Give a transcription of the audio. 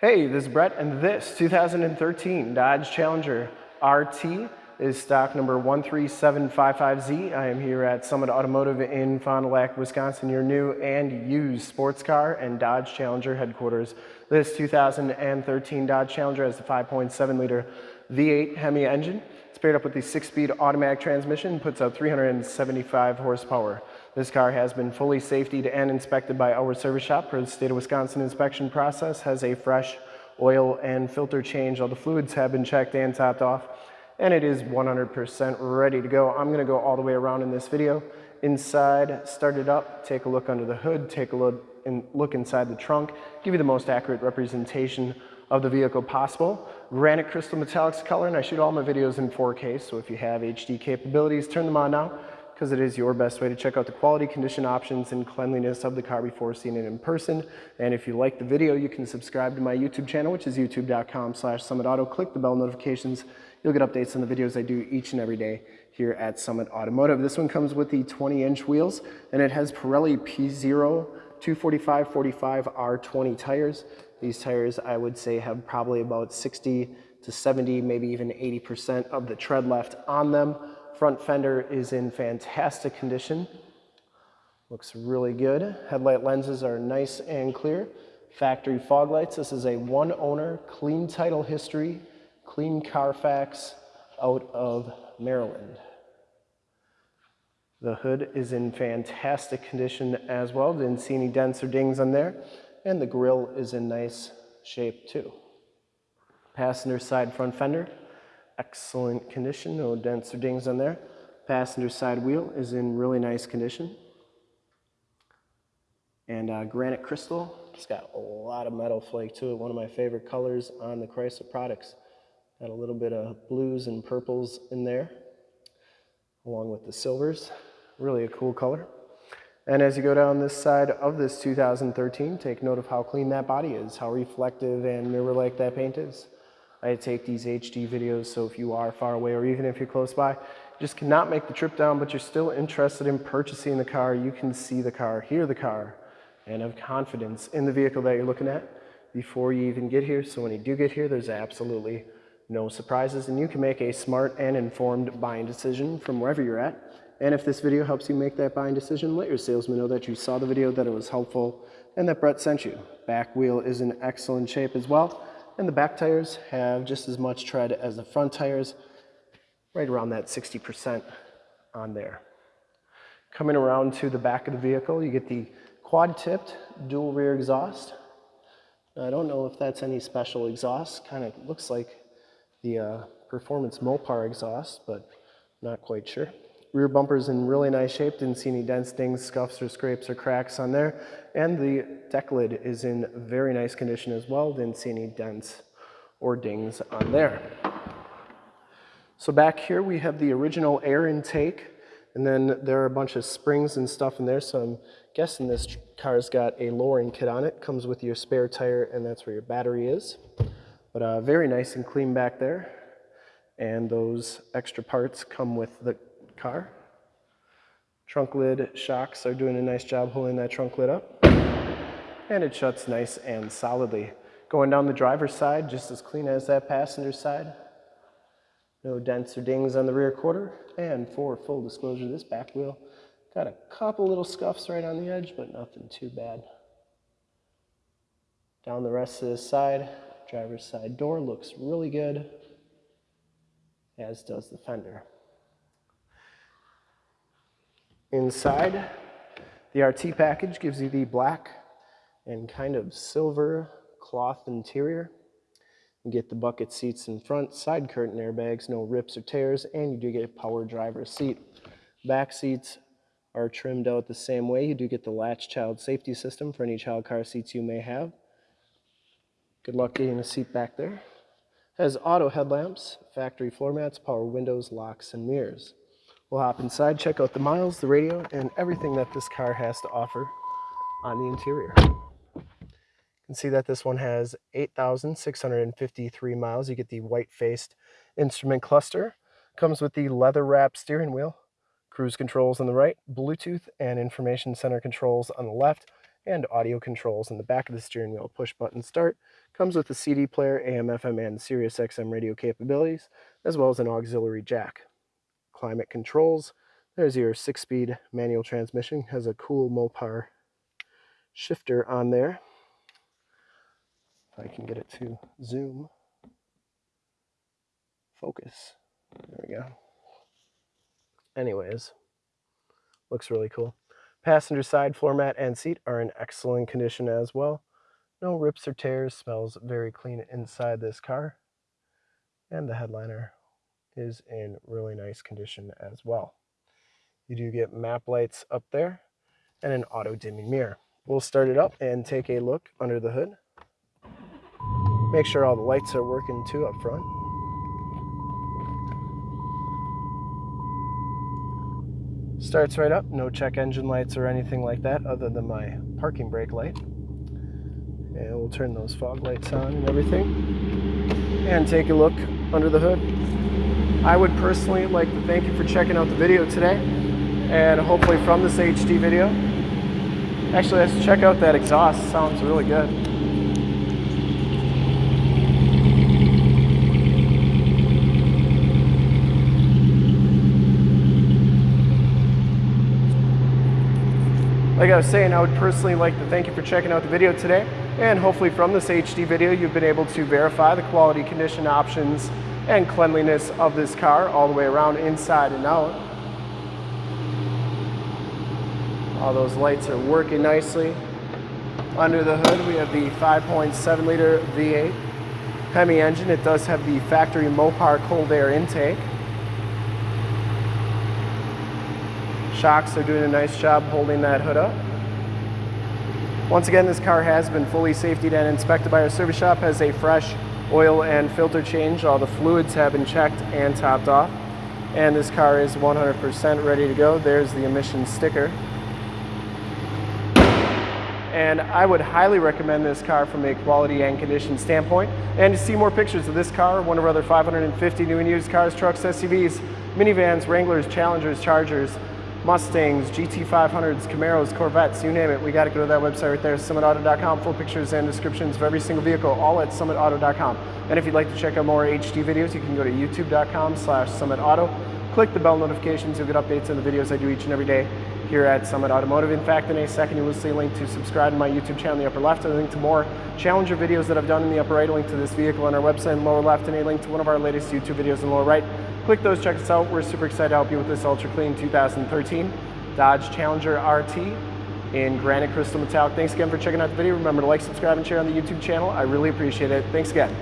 Hey, this is Brett, and this 2013 Dodge Challenger RT is stock number 13755Z. I am here at Summit Automotive in Fond du Lac, Wisconsin, your new and used sports car and Dodge Challenger headquarters. This 2013 Dodge Challenger has a 5.7 liter V8 Hemi engine. It's paired up with the six-speed automatic transmission, puts out 375 horsepower. This car has been fully safetied and inspected by our service shop for the state of Wisconsin inspection process, has a fresh oil and filter change. All the fluids have been checked and topped off, and it is 100% ready to go. I'm gonna go all the way around in this video. Inside, start it up, take a look under the hood, take a look, and look inside the trunk, give you the most accurate representation of the vehicle possible. Granite crystal metallics color, and I shoot all my videos in 4K, so if you have HD capabilities, turn them on now, because it is your best way to check out the quality, condition options, and cleanliness of the car before seeing it in person. And if you like the video, you can subscribe to my YouTube channel, which is youtube.com slash summitauto. Click the bell notifications. You'll get updates on the videos I do each and every day here at Summit Automotive. This one comes with the 20-inch wheels, and it has Pirelli P0 245 45 R20 tires. These tires, I would say, have probably about 60 to 70, maybe even 80% of the tread left on them. Front fender is in fantastic condition. Looks really good. Headlight lenses are nice and clear. Factory fog lights. This is a one owner, clean title history, clean Carfax out of Maryland. The hood is in fantastic condition as well. Didn't see any dents or dings on there. And the grill is in nice shape too. Passenger side front fender, excellent condition, no dents or dings on there. Passenger side wheel is in really nice condition. And uh, granite crystal, it's got a lot of metal flake to it. One of my favorite colors on the Chrysler products. Got a little bit of blues and purples in there, along with the silvers. Really a cool color. And as you go down this side of this 2013, take note of how clean that body is, how reflective and mirror-like that paint is. I take these HD videos, so if you are far away or even if you're close by, just cannot make the trip down, but you're still interested in purchasing the car, you can see the car, hear the car, and have confidence in the vehicle that you're looking at before you even get here. So when you do get here, there's absolutely no surprises, and you can make a smart and informed buying decision from wherever you're at. And if this video helps you make that buying decision, let your salesman know that you saw the video, that it was helpful, and that Brett sent you. Back wheel is in excellent shape as well. And the back tires have just as much tread as the front tires, right around that 60% on there. Coming around to the back of the vehicle, you get the quad-tipped dual rear exhaust. I don't know if that's any special exhaust, kind of looks like the uh, Performance Mopar exhaust, but not quite sure. Rear bumper's in really nice shape. Didn't see any dents, dings, scuffs, or scrapes or cracks on there. And the deck lid is in very nice condition as well. Didn't see any dents or dings on there. So back here we have the original air intake. And then there are a bunch of springs and stuff in there. So I'm guessing this car's got a lowering kit on it. Comes with your spare tire and that's where your battery is. But uh, very nice and clean back there. And those extra parts come with the car. Trunk lid shocks are doing a nice job holding that trunk lid up. And it shuts nice and solidly. Going down the driver's side, just as clean as that passenger side. No dents or dings on the rear quarter. And for full disclosure, this back wheel got a couple little scuffs right on the edge, but nothing too bad. Down the rest of this side, driver's side door looks really good, as does the fender. Inside, the RT package gives you the black and kind of silver cloth interior. You get the bucket seats in front, side curtain airbags, no rips or tears, and you do get a power driver seat. Back seats are trimmed out the same way. You do get the latch child safety system for any child car seats you may have. Good luck getting a seat back there. Has auto headlamps, factory floor mats, power windows, locks, and mirrors. We'll hop inside, check out the miles, the radio, and everything that this car has to offer on the interior. You can see that this one has 8,653 miles. You get the white-faced instrument cluster. Comes with the leather-wrapped steering wheel, cruise controls on the right, Bluetooth and information center controls on the left, and audio controls in the back of the steering wheel. Push button start. Comes with a CD player, AM, FM, and Sirius XM radio capabilities, as well as an auxiliary jack. Climate controls. There's your six-speed manual transmission. Has a cool Mopar shifter on there. If I can get it to zoom. Focus. There we go. Anyways, looks really cool. Passenger side floor mat and seat are in excellent condition as well. No rips or tears, smells very clean inside this car. And the headliner is in really nice condition as well. You do get map lights up there and an auto dimming mirror. We'll start it up and take a look under the hood. Make sure all the lights are working too up front. Starts right up, no check engine lights or anything like that other than my parking brake light. And we'll turn those fog lights on and everything. And take a look under the hood. I would personally like to thank you for checking out the video today. And hopefully from this HD video. Actually, let's check out that exhaust. Sounds really good. Like I was saying, I would personally like to thank you for checking out the video today. And hopefully from this HD video, you've been able to verify the quality condition options and cleanliness of this car all the way around inside and out. All those lights are working nicely. Under the hood, we have the 5.7 liter V8 Hemi engine. It does have the factory Mopar cold air intake. Shocks are doing a nice job holding that hood up. Once again, this car has been fully safetied and inspected by our service shop, has a fresh oil and filter change. All the fluids have been checked and topped off. And this car is 100% ready to go. There's the emissions sticker. And I would highly recommend this car from a quality and condition standpoint. And to see more pictures of this car, one of our other 550 new and used cars, trucks, SUVs, minivans, Wranglers, Challengers, Chargers, Mustangs, GT500s, Camaros, Corvettes, you name it. We got to go to that website right there, summitauto.com. Full pictures and descriptions of every single vehicle, all at summitauto.com. And if you'd like to check out more HD videos, you can go to youtube.com slash summitauto. Click the bell notifications. You'll get updates on the videos I do each and every day here at Summit Automotive. In fact, in a second, you will see a link to subscribe to my YouTube channel in the upper left, a link to more Challenger videos that I've done in the upper right, a link to this vehicle on our website in the lower left, and a link to one of our latest YouTube videos in the lower right. Click those, check us out. We're super excited to help you with this ultra clean 2013 Dodge Challenger RT in granite crystal metallic. Thanks again for checking out the video. Remember to like, subscribe, and share on the YouTube channel. I really appreciate it. Thanks again.